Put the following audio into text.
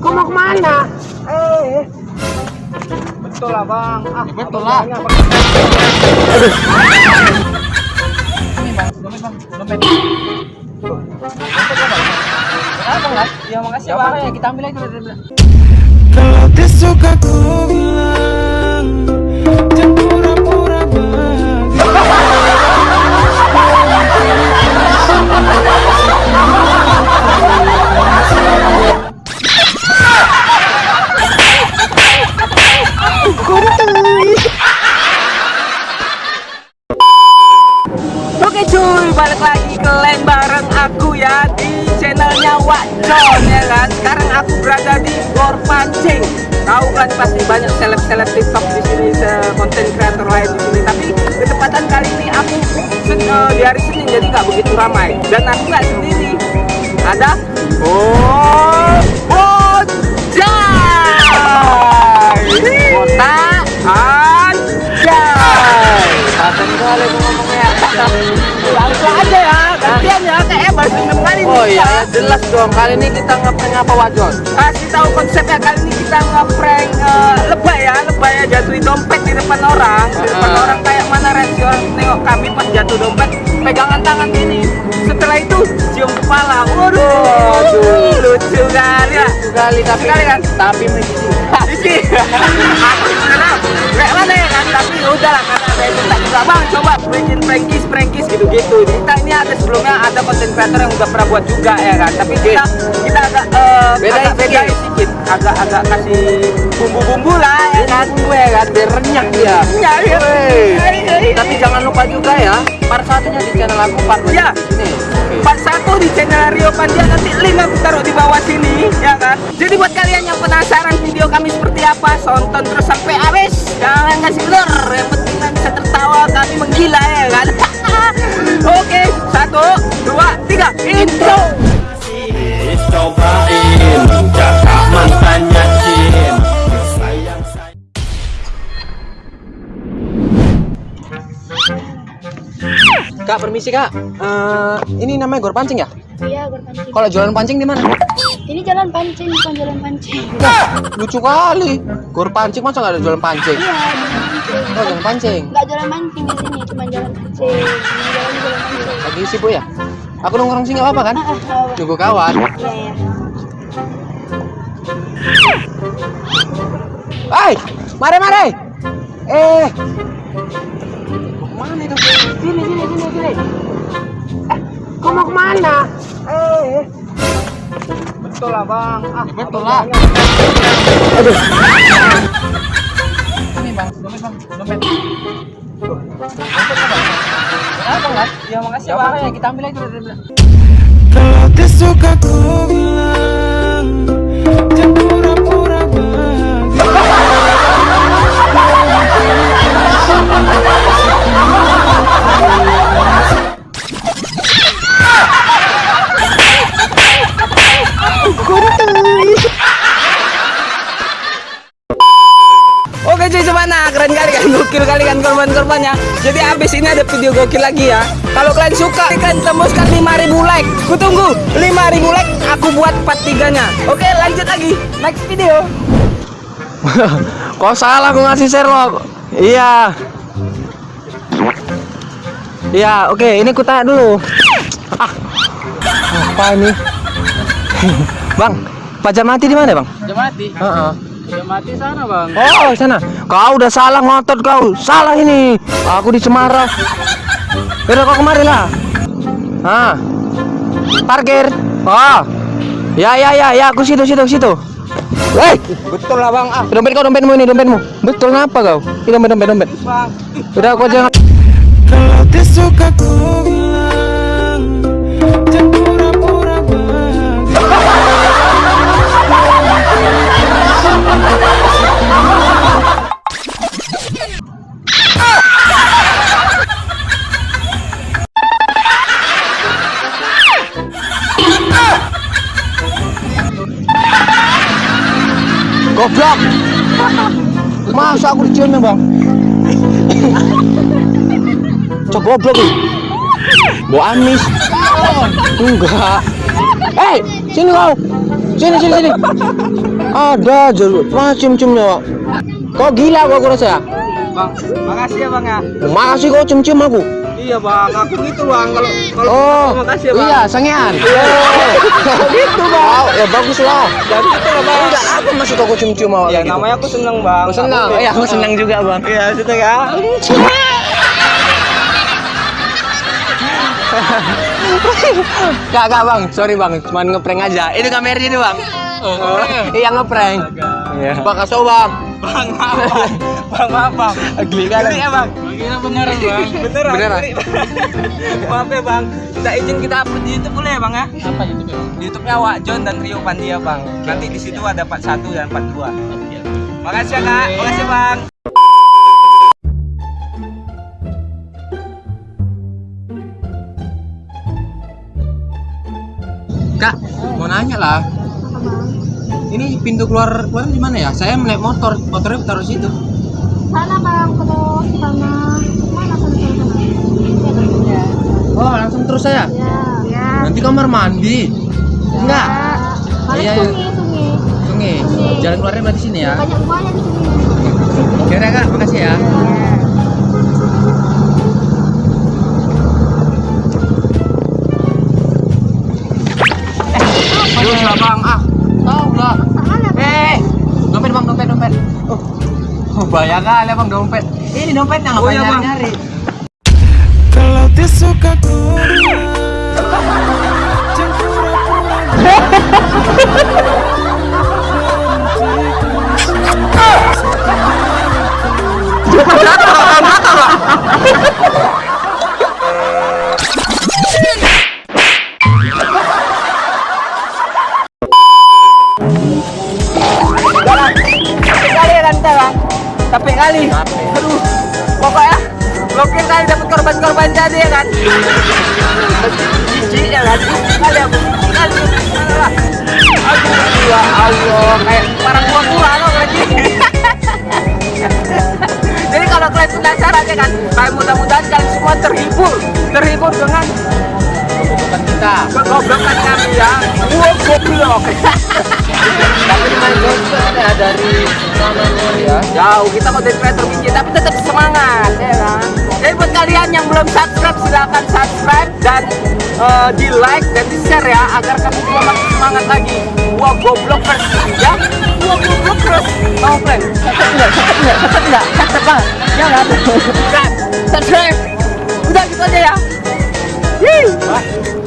kau mau ke mana? Eh, betul lah bang. Ah, Ya, betul lah. Ini bang, dompet bang, dompet. Kenapa nggak? Ya makasih Ya bang. makanya kita ambil aja. Kalau disuka ku bilang ya di channelnya Wakcon ya kan. Sekarang aku berada di Gor Pancing. Tahu kan pasti banyak seleb-seleb TikTok di sini, konten kreator lain di sini. Tapi ketepatan kali ini aku eh, di hari Senin jadi nggak begitu ramai. Dan aku nggak sendiri. Ada Oh jelas dong. Kali ini kita ngeprank apa wajon? Kasih tahu konsepnya kali ini kita ngeprank eh, lebay ya, lebay ya jatuhin dompet di depan orang, di depan Ah. orang kayak mana reaksi orang nengok kami pas jatuh dompet, pegangan tangan gini. Setelah itu cium kepala, waduh, Waduh. lucu kali ya. Kali tapi Sekali kan? tapi begini. ada sebelumnya ada konten creator yang udah pernah buat juga ya kan, tapi kita kita agak eh, Bedain agak sedikit. bedain sedikit, agak agak kasih bumbu-bumbu lah ya kan. Gue kan biar renyah dia. Ya, ya. Tapi jangan lupa juga ya, part satunya di channel aku, part Ya. Part satu di channel Rio Pandia nanti link aku taruh di bawah sini ya kan. Jadi buat kalian yang penasaran video kami seperti apa, tonton terus sampai habis. Jangan kasih blur, yang penting Kak, permisi kak. Eh, ini namanya gor pancing ya? Iya, berpancing. Kalau jualan pancing di mana? Ini jalan pancing, bukan jalan pancing. Lucu kali. Gor pancing masa nggak ada jualan pancing? Iya, jalan pancing. Oh, jualan pancing. Nggak di sini, cuma jalan pancing. Ini jalan jalan pancing. Lagi sibuk ya? Aku nongkrong sih nggak apa-apa kan? Ah, ah. Tunggu kawan. Iya, iya. Hai, mare mare. Eh, mana itu? Sini, sini, sini, sini. Eh, kau mau ke mana? Eh, betul lah bang. Ah, Ya, betul lah. bilangnya Ini bang, dompet bang, dompet. Kenapa nggak? Ya makasih Ya bang. kita ambil aja. Kalau disuka ku bilang Jangan pura-pura bahagia Oke cuy semana keren kali kan gokil kali kan korban-korbannya Jadi abis ini ada video gokil lagi ya. Kalau kalian suka kalian tembuskan 5000 like. Kutunggu 5000 like aku buat part 3 nya Oke lanjut lagi. Next video. Kok salah aku ngasih share lo? Iya. Iya, oke, ini ku tanya dulu. Ah. Apa ini? bang, pajak mati di mana, Bang? Udah mati Heeh. Udah mati sana bang Oh, sana. Kau udah salah ngotot kau. Salah ini. Aku di Semarang. Udah kau kemari lah. Ah. Parkir. Oh. Ya ya ya ya, aku situ situ situ. Hei, Betul lah bang ah dompet kau dompetmu ini dompetmu. Betul ngapa kau? Ini dompet dompet dompet. bang Udah kau jangan Kalau disuka ku bilang pura-pura goblok. Masa aku dicium ya, Bang? Cok goblok lu. Bau amis. Enggak. Hei, sini kau. Sini sini sini. Ada jeruk. Wah cium-ciumnya. Kok gila gua, gua rasa ya? Bang, makasih ya bang ya. Makasih kau cium-cium aku. Iya bang, aku gitu bang. Kalau kalau Oh, makasih ya bang. iya, sangean. Oh, gitu bang. ya bagus lah. Jangan gitu lah bang. Enggak, apa maksud aku cium-cium awal Ya gitu? namanya aku seneng bang. Aku senang. Aku- Iya, aku senang juga bang. Iya seneng ya. Gak, gak bang, sorry bang, cuma ngeprank aja. Itu kameranya itu bang. Oh, Iya ngeprank. Iya. Bang kasih bang. Bang maaf bang. Bang. Geli kan? Geli ya bang. Kira beneran bang. Beneran. Beneran. maaf ya bang. Kita izin kita upload di YouTube boleh ya bang ya? Apa itu bang? Di YouTube-nya Wak John dan Rio Pandia bang. Nanti di situ ada part 1 dan part 2. Makasih ya kak. Makasih bang. Kak, mau nanya lah. Ini pintu keluar keluar di mana ya? Saya melihat motor, motornya taruh situ. Sana bang, terus sama mana sana sana sana? Ya, Oh, langsung terus saya. ya. Ya. Nanti kamar mandi. Enggak. Iya, iya. sungai, sungai. Sungai. Jalan keluarnya berarti sini ya. Banyak buaya di sini. Ya udah, kak, makasih ya. Terus bahaya kali bang dompet. Ini dompetnya Oh, ngapain iya, nyari-nyari? Kalau dia suka goyang Jangan pura-pura Capek korban-korban jadi ya kan. Cici ya kan. Kali. Aduh ya Allah kayak parang gua gua loh lagi. Jadi kalau kalian penasaran ya kan, kalian mudah-mudahan kalian semua terhibur, terhibur dengan Bukan kita. kegoblokan kami ya. Gua goblok. Tapi main dompet ada dari ya? Jauh kita mau jadi creator biji tapi tetap semangat ya kan. Jadi buat kalian yang belum subscribe silahkan subscribe dan eh, di like dan di share ya agar kami juga makin semangat lagi. Wah goblokers ya. Wah goblokers. Mau plan? Catat enggak? Catat enggak? Catat enggak? Catat banget. Jangan. Subscribe. Subscribe. Udah gitu aja ya. Yeay.